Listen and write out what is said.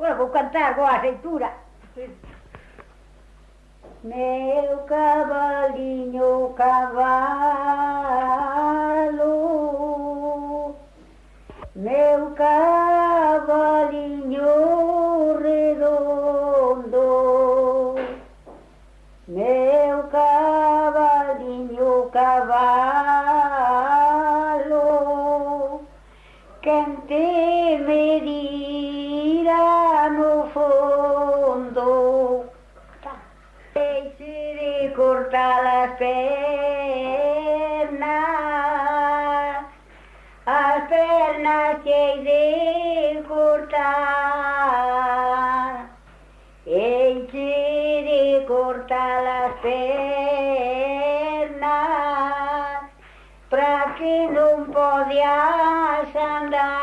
Ora, vou cantar con aceitura. Meu cavalinho, cavalo, meu cavalinho redondo, meu cavalinho, cavalo, quem te me diz? andou. Tá. Deixe de cortar as pernas, as pernas que de cortar. Deixe de cortar as pernas, para que não podias andar.